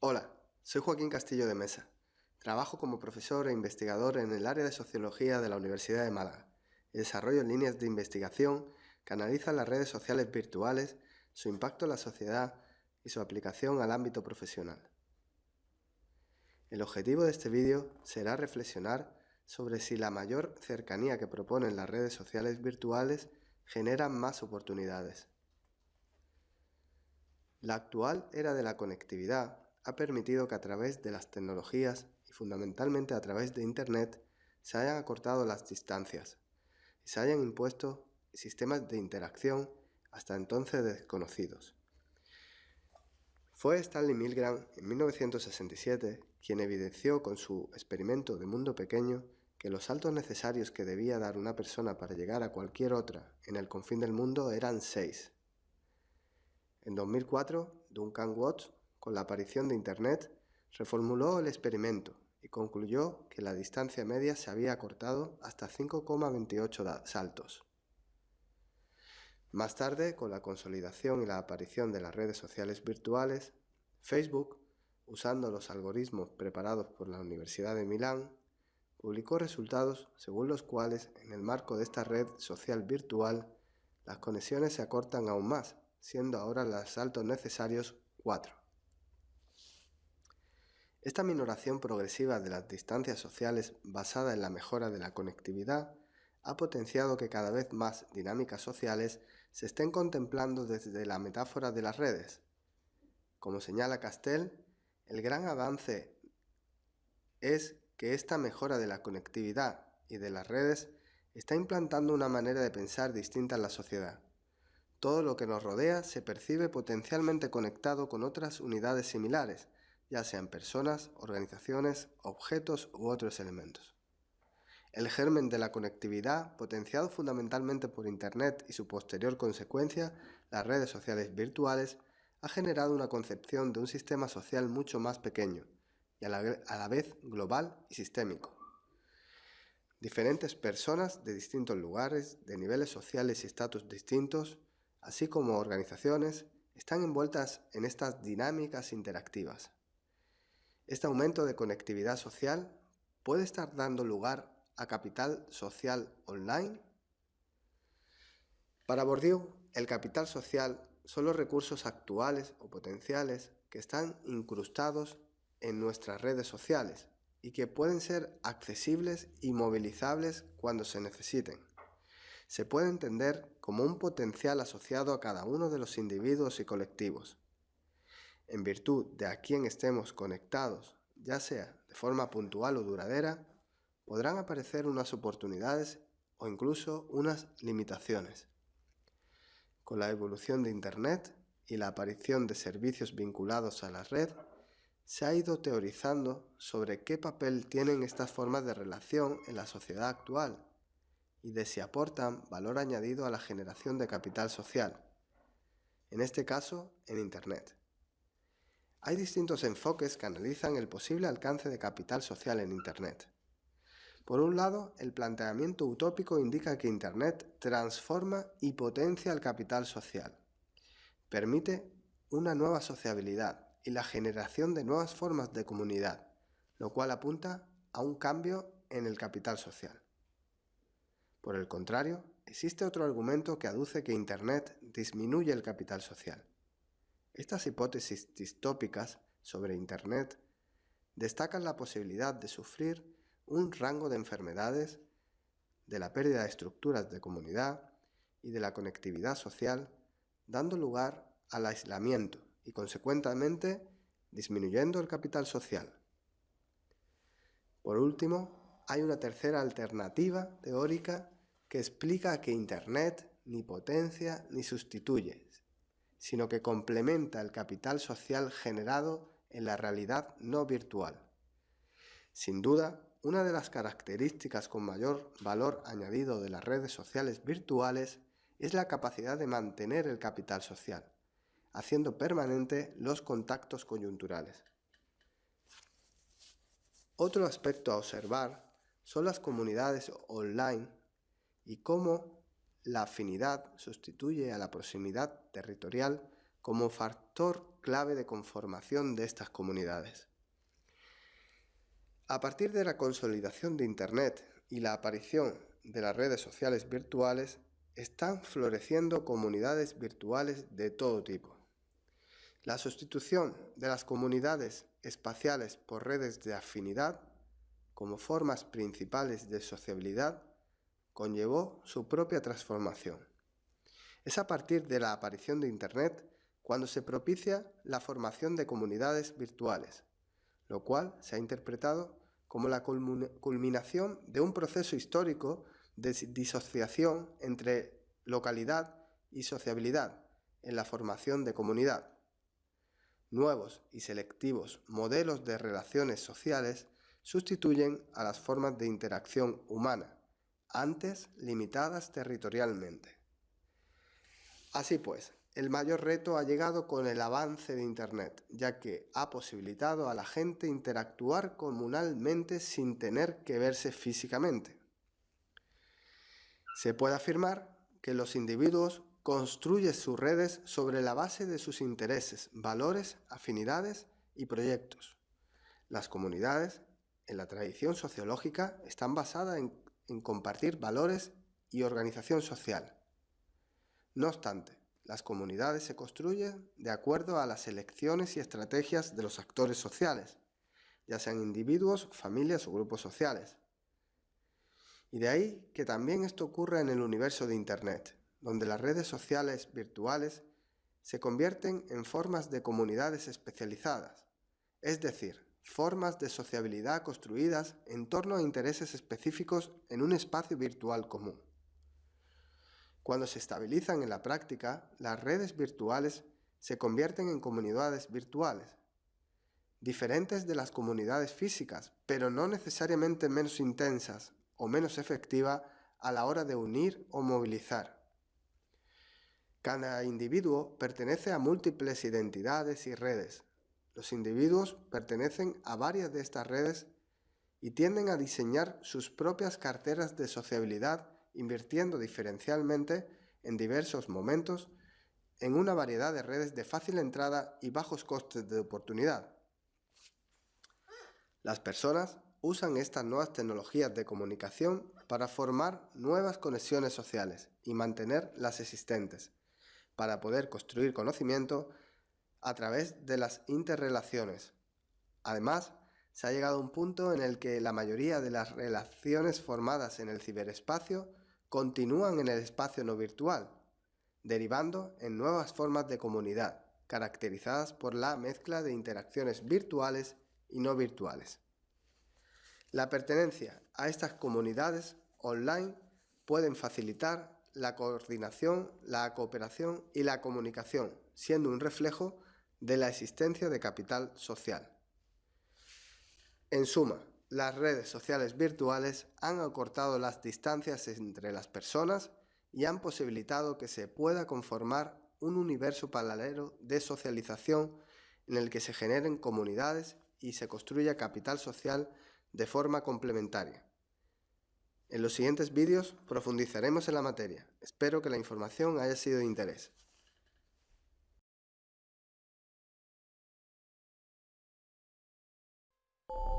Hola, soy Joaquín Castillo de Mesa. Trabajo como profesor e investigador en el área de Sociología de la Universidad de Málaga y desarrollo líneas de investigación que analizan las redes sociales virtuales, su impacto en la sociedad y su aplicación al ámbito profesional. El objetivo de este vídeo será reflexionar sobre si la mayor cercanía que proponen las redes sociales virtuales genera más oportunidades. La actual era de la conectividad ha permitido que a través de las tecnologías y fundamentalmente a través de Internet se hayan acortado las distancias y se hayan impuesto sistemas de interacción hasta entonces desconocidos. Fue Stanley Milgram en 1967 quien evidenció con su experimento de mundo pequeño que los saltos necesarios que debía dar una persona para llegar a cualquier otra en el confín del mundo eran seis. En 2004, Duncan Watts con la aparición de Internet, reformuló el experimento y concluyó que la distancia media se había acortado hasta 5,28 saltos. Más tarde, con la consolidación y la aparición de las redes sociales virtuales, Facebook, usando los algoritmos preparados por la Universidad de Milán, publicó resultados según los cuales, en el marco de esta red social virtual, las conexiones se acortan aún más, siendo ahora los saltos necesarios 4. Esta minoración progresiva de las distancias sociales basada en la mejora de la conectividad ha potenciado que cada vez más dinámicas sociales se estén contemplando desde la metáfora de las redes. Como señala Castell, el gran avance es que esta mejora de la conectividad y de las redes está implantando una manera de pensar distinta en la sociedad. Todo lo que nos rodea se percibe potencialmente conectado con otras unidades similares, ya sean personas, organizaciones, objetos u otros elementos. El germen de la conectividad, potenciado fundamentalmente por Internet y su posterior consecuencia, las redes sociales virtuales, ha generado una concepción de un sistema social mucho más pequeño y a la, a la vez global y sistémico. Diferentes personas de distintos lugares, de niveles sociales y estatus distintos, así como organizaciones, están envueltas en estas dinámicas interactivas. Este aumento de conectividad social puede estar dando lugar a capital social online. Para Bourdieu, el capital social son los recursos actuales o potenciales que están incrustados en nuestras redes sociales y que pueden ser accesibles y movilizables cuando se necesiten. Se puede entender como un potencial asociado a cada uno de los individuos y colectivos en virtud de a quién estemos conectados, ya sea de forma puntual o duradera, podrán aparecer unas oportunidades o incluso unas limitaciones. Con la evolución de Internet y la aparición de servicios vinculados a la red, se ha ido teorizando sobre qué papel tienen estas formas de relación en la sociedad actual y de si aportan valor añadido a la generación de capital social, en este caso en Internet. Hay distintos enfoques que analizan el posible alcance de capital social en Internet. Por un lado, el planteamiento utópico indica que Internet transforma y potencia el capital social. Permite una nueva sociabilidad y la generación de nuevas formas de comunidad, lo cual apunta a un cambio en el capital social. Por el contrario, existe otro argumento que aduce que Internet disminuye el capital social. Estas hipótesis distópicas sobre Internet destacan la posibilidad de sufrir un rango de enfermedades, de la pérdida de estructuras de comunidad y de la conectividad social, dando lugar al aislamiento y consecuentemente disminuyendo el capital social. Por último, hay una tercera alternativa teórica que explica que Internet ni potencia ni sustituye, sino que complementa el capital social generado en la realidad no virtual. Sin duda, una de las características con mayor valor añadido de las redes sociales virtuales es la capacidad de mantener el capital social, haciendo permanente los contactos coyunturales. Otro aspecto a observar son las comunidades online y cómo la afinidad sustituye a la proximidad territorial como factor clave de conformación de estas comunidades. A partir de la consolidación de Internet y la aparición de las redes sociales virtuales, están floreciendo comunidades virtuales de todo tipo. La sustitución de las comunidades espaciales por redes de afinidad como formas principales de sociabilidad conllevó su propia transformación. Es a partir de la aparición de Internet cuando se propicia la formación de comunidades virtuales, lo cual se ha interpretado como la culminación de un proceso histórico de disociación entre localidad y sociabilidad en la formación de comunidad. Nuevos y selectivos modelos de relaciones sociales sustituyen a las formas de interacción humana, antes limitadas territorialmente. Así pues, el mayor reto ha llegado con el avance de Internet, ya que ha posibilitado a la gente interactuar comunalmente sin tener que verse físicamente. Se puede afirmar que los individuos construyen sus redes sobre la base de sus intereses, valores, afinidades y proyectos. Las comunidades, en la tradición sociológica, están basadas en, en compartir valores y organización social. No obstante, las comunidades se construyen de acuerdo a las elecciones y estrategias de los actores sociales, ya sean individuos, familias o grupos sociales. Y de ahí que también esto ocurra en el universo de Internet, donde las redes sociales virtuales se convierten en formas de comunidades especializadas, es decir, formas de sociabilidad construidas en torno a intereses específicos en un espacio virtual común. Cuando se estabilizan en la práctica, las redes virtuales se convierten en comunidades virtuales, diferentes de las comunidades físicas, pero no necesariamente menos intensas o menos efectiva a la hora de unir o movilizar. Cada individuo pertenece a múltiples identidades y redes. Los individuos pertenecen a varias de estas redes y tienden a diseñar sus propias carteras de sociabilidad invirtiendo diferencialmente en diversos momentos en una variedad de redes de fácil entrada y bajos costes de oportunidad. Las personas usan estas nuevas tecnologías de comunicación para formar nuevas conexiones sociales y mantener las existentes, para poder construir conocimiento a través de las interrelaciones. Además, se ha llegado a un punto en el que la mayoría de las relaciones formadas en el ciberespacio continúan en el espacio no virtual, derivando en nuevas formas de comunidad, caracterizadas por la mezcla de interacciones virtuales y no virtuales. La pertenencia a estas comunidades online pueden facilitar la coordinación, la cooperación y la comunicación, siendo un reflejo de la existencia de capital social. En suma, las redes sociales virtuales han acortado las distancias entre las personas y han posibilitado que se pueda conformar un universo paralelo de socialización en el que se generen comunidades y se construya capital social de forma complementaria. En los siguientes vídeos profundizaremos en la materia. Espero que la información haya sido de interés. you